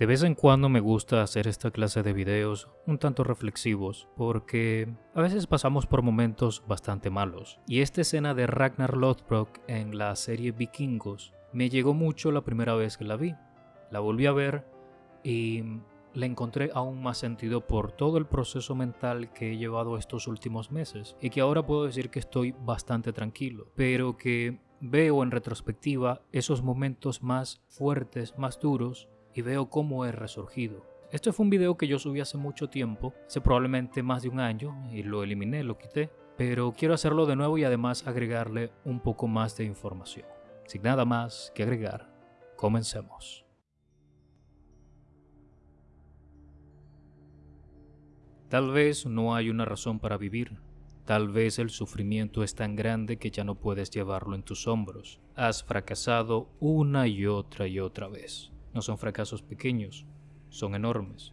De vez en cuando me gusta hacer esta clase de videos un tanto reflexivos porque a veces pasamos por momentos bastante malos. Y esta escena de Ragnar Lothbrok en la serie Vikingos me llegó mucho la primera vez que la vi. La volví a ver y le encontré aún más sentido por todo el proceso mental que he llevado estos últimos meses y que ahora puedo decir que estoy bastante tranquilo, pero que veo en retrospectiva esos momentos más fuertes, más duros y veo cómo he resurgido. Este fue un video que yo subí hace mucho tiempo, hace probablemente más de un año, y lo eliminé, lo quité, pero quiero hacerlo de nuevo y además agregarle un poco más de información. Sin nada más que agregar, comencemos. Tal vez no hay una razón para vivir. Tal vez el sufrimiento es tan grande que ya no puedes llevarlo en tus hombros. Has fracasado una y otra y otra vez. No son fracasos pequeños, son enormes.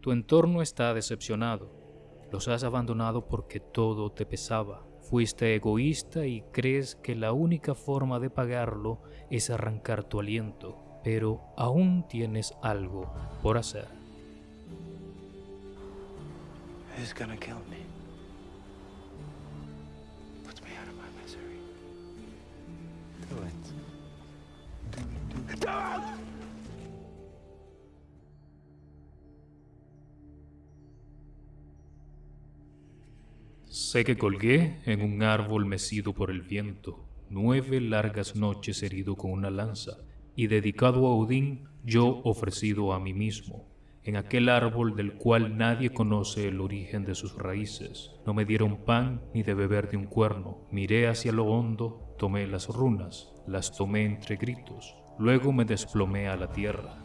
Tu entorno está decepcionado. Los has abandonado porque todo te pesaba. Fuiste egoísta y crees que la única forma de pagarlo es arrancar tu aliento, pero aún tienes algo por hacer. Sé que colgué en un árbol mecido por el viento, nueve largas noches herido con una lanza, y dedicado a Odín, yo ofrecido a mí mismo, en aquel árbol del cual nadie conoce el origen de sus raíces. No me dieron pan ni de beber de un cuerno. Miré hacia lo hondo, tomé las runas, las tomé entre gritos, luego me desplomé a la tierra.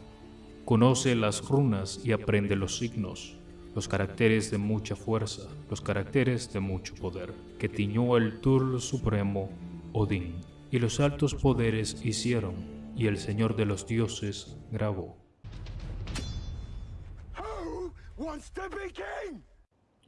Conoce las runas y aprende los signos, los caracteres de mucha fuerza, los caracteres de mucho poder, que tiñó el Turlo Supremo, Odín, y los altos poderes hicieron, y el Señor de los dioses grabó.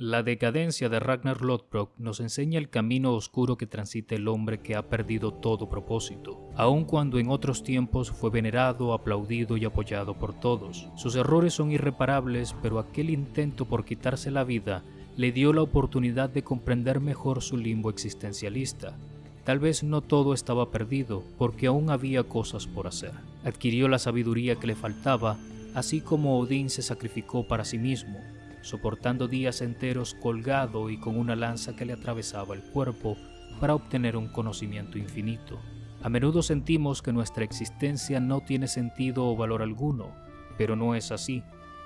La decadencia de Ragnar Lothbrok nos enseña el camino oscuro que transita el hombre que ha perdido todo propósito, aun cuando en otros tiempos fue venerado, aplaudido y apoyado por todos. Sus errores son irreparables, pero aquel intento por quitarse la vida le dio la oportunidad de comprender mejor su limbo existencialista. Tal vez no todo estaba perdido, porque aún había cosas por hacer. Adquirió la sabiduría que le faltaba, así como Odín se sacrificó para sí mismo, soportando días enteros colgado y con una lanza que le atravesaba el cuerpo para obtener un conocimiento infinito. A menudo sentimos que nuestra existencia no tiene sentido o valor alguno, pero no es así.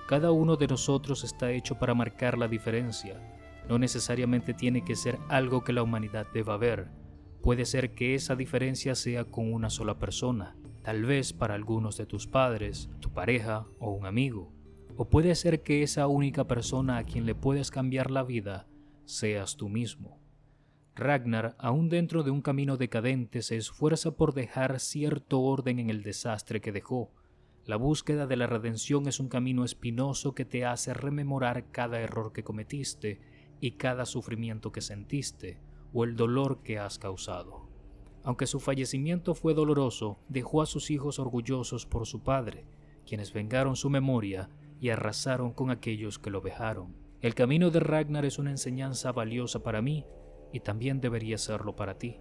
Cada uno de nosotros está hecho para marcar la diferencia. No necesariamente tiene que ser algo que la humanidad deba ver. Puede ser que esa diferencia sea con una sola persona, tal vez para algunos de tus padres, tu pareja o un amigo. O puede ser que esa única persona a quien le puedes cambiar la vida seas tú mismo. Ragnar, aún dentro de un camino decadente, se esfuerza por dejar cierto orden en el desastre que dejó. La búsqueda de la redención es un camino espinoso que te hace rememorar cada error que cometiste y cada sufrimiento que sentiste o el dolor que has causado. Aunque su fallecimiento fue doloroso, dejó a sus hijos orgullosos por su padre, quienes vengaron su memoria y arrasaron con aquellos que lo vejaron. El camino de Ragnar es una enseñanza valiosa para mí y también debería serlo para ti.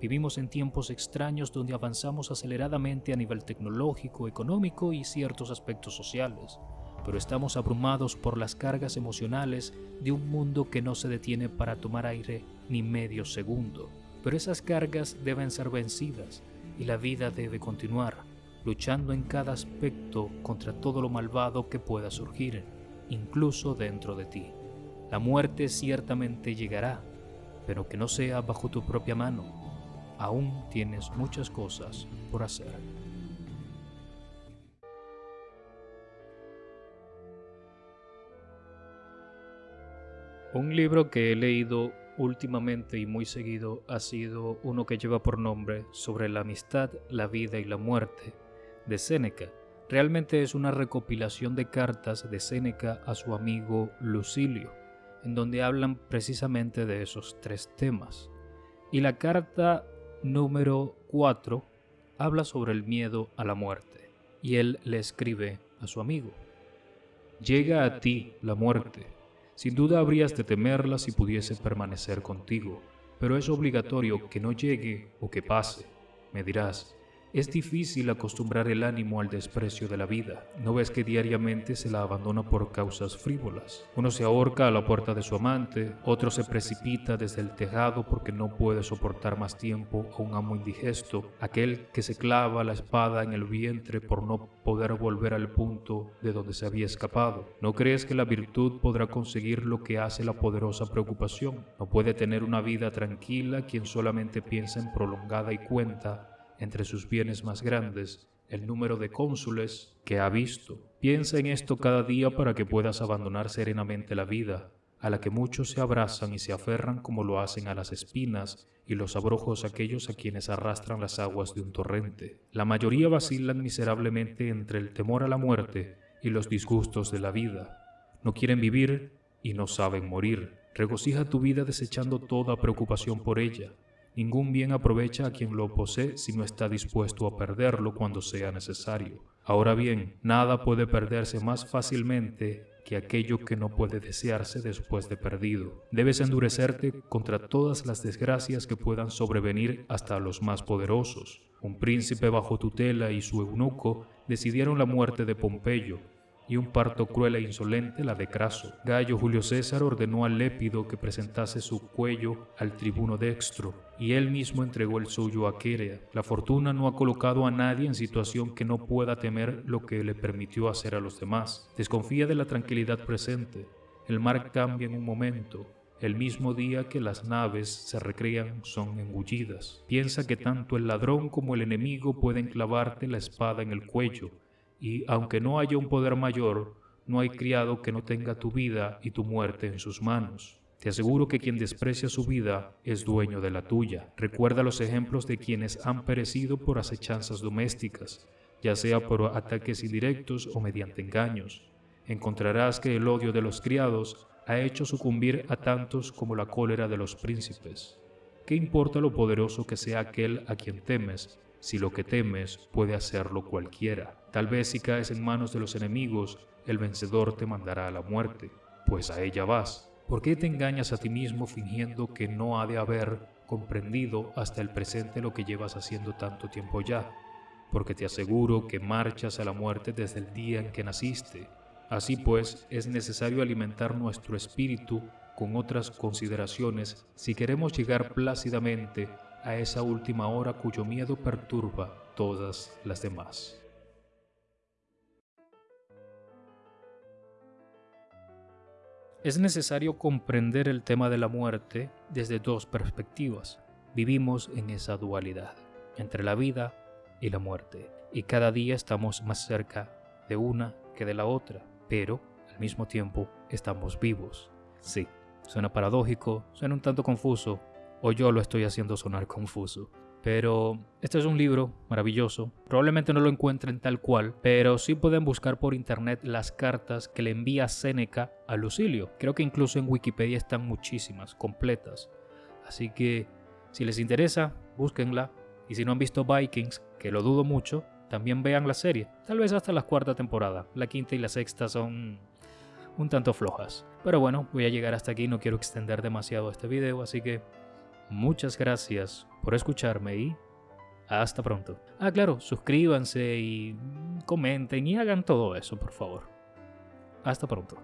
Vivimos en tiempos extraños donde avanzamos aceleradamente a nivel tecnológico, económico y ciertos aspectos sociales, pero estamos abrumados por las cargas emocionales de un mundo que no se detiene para tomar aire ni medio segundo. Pero esas cargas deben ser vencidas y la vida debe continuar luchando en cada aspecto contra todo lo malvado que pueda surgir, incluso dentro de ti. La muerte ciertamente llegará, pero que no sea bajo tu propia mano. Aún tienes muchas cosas por hacer. Un libro que he leído últimamente y muy seguido ha sido uno que lleva por nombre Sobre la amistad, la vida y la muerte, de Séneca. Realmente es una recopilación de cartas de Séneca a su amigo Lucilio, en donde hablan precisamente de esos tres temas. Y la carta número 4 habla sobre el miedo a la muerte, y él le escribe a su amigo. Llega a ti la muerte. Sin duda habrías de temerla si pudiese permanecer contigo, pero es obligatorio que no llegue o que pase. Me dirás, es difícil acostumbrar el ánimo al desprecio de la vida. ¿No ves que diariamente se la abandona por causas frívolas? Uno se ahorca a la puerta de su amante, otro se precipita desde el tejado porque no puede soportar más tiempo a un amo indigesto, aquel que se clava la espada en el vientre por no poder volver al punto de donde se había escapado. ¿No crees que la virtud podrá conseguir lo que hace la poderosa preocupación? No puede tener una vida tranquila quien solamente piensa en prolongada y cuenta entre sus bienes más grandes el número de cónsules que ha visto. Piensa en esto cada día para que puedas abandonar serenamente la vida, a la que muchos se abrazan y se aferran como lo hacen a las espinas y los abrojos aquellos a quienes arrastran las aguas de un torrente. La mayoría vacilan miserablemente entre el temor a la muerte y los disgustos de la vida. No quieren vivir y no saben morir. Regocija tu vida desechando toda preocupación por ella. Ningún bien aprovecha a quien lo posee si no está dispuesto a perderlo cuando sea necesario. Ahora bien, nada puede perderse más fácilmente que aquello que no puede desearse después de perdido. Debes endurecerte contra todas las desgracias que puedan sobrevenir hasta los más poderosos. Un príncipe bajo tutela y su eunuco decidieron la muerte de Pompeyo, y un parto cruel e insolente la de Craso. Gallo Julio César ordenó al Lépido que presentase su cuello al tribuno dextro, y él mismo entregó el suyo a Querea. La fortuna no ha colocado a nadie en situación que no pueda temer lo que le permitió hacer a los demás. Desconfía de la tranquilidad presente. El mar cambia en un momento, el mismo día que las naves se recrean son engullidas. Piensa que tanto el ladrón como el enemigo pueden clavarte la espada en el cuello, y aunque no haya un poder mayor, no hay criado que no tenga tu vida y tu muerte en sus manos. Te aseguro que quien desprecia su vida es dueño de la tuya. Recuerda los ejemplos de quienes han perecido por acechanzas domésticas, ya sea por ataques indirectos o mediante engaños. Encontrarás que el odio de los criados ha hecho sucumbir a tantos como la cólera de los príncipes. ¿Qué importa lo poderoso que sea aquel a quien temes si lo que temes puede hacerlo cualquiera. Tal vez si caes en manos de los enemigos, el vencedor te mandará a la muerte, pues a ella vas. ¿Por qué te engañas a ti mismo fingiendo que no ha de haber comprendido hasta el presente lo que llevas haciendo tanto tiempo ya? Porque te aseguro que marchas a la muerte desde el día en que naciste. Así pues, es necesario alimentar nuestro espíritu con otras consideraciones si queremos llegar plácidamente a esa última hora cuyo miedo perturba todas las demás. Es necesario comprender el tema de la muerte desde dos perspectivas. Vivimos en esa dualidad, entre la vida y la muerte, y cada día estamos más cerca de una que de la otra, pero al mismo tiempo estamos vivos. Sí, suena paradójico, suena un tanto confuso, o yo lo estoy haciendo sonar confuso. Pero este es un libro maravilloso. Probablemente no lo encuentren tal cual, pero sí pueden buscar por internet las cartas que le envía Séneca a Lucilio. Creo que incluso en Wikipedia están muchísimas, completas. Así que si les interesa, búsquenla. Y si no han visto Vikings, que lo dudo mucho, también vean la serie. Tal vez hasta la cuarta temporada. La quinta y la sexta son un tanto flojas. Pero bueno, voy a llegar hasta aquí, no quiero extender demasiado este video, así que Muchas gracias por escucharme y hasta pronto. Ah, claro, suscríbanse y comenten y hagan todo eso, por favor. Hasta pronto.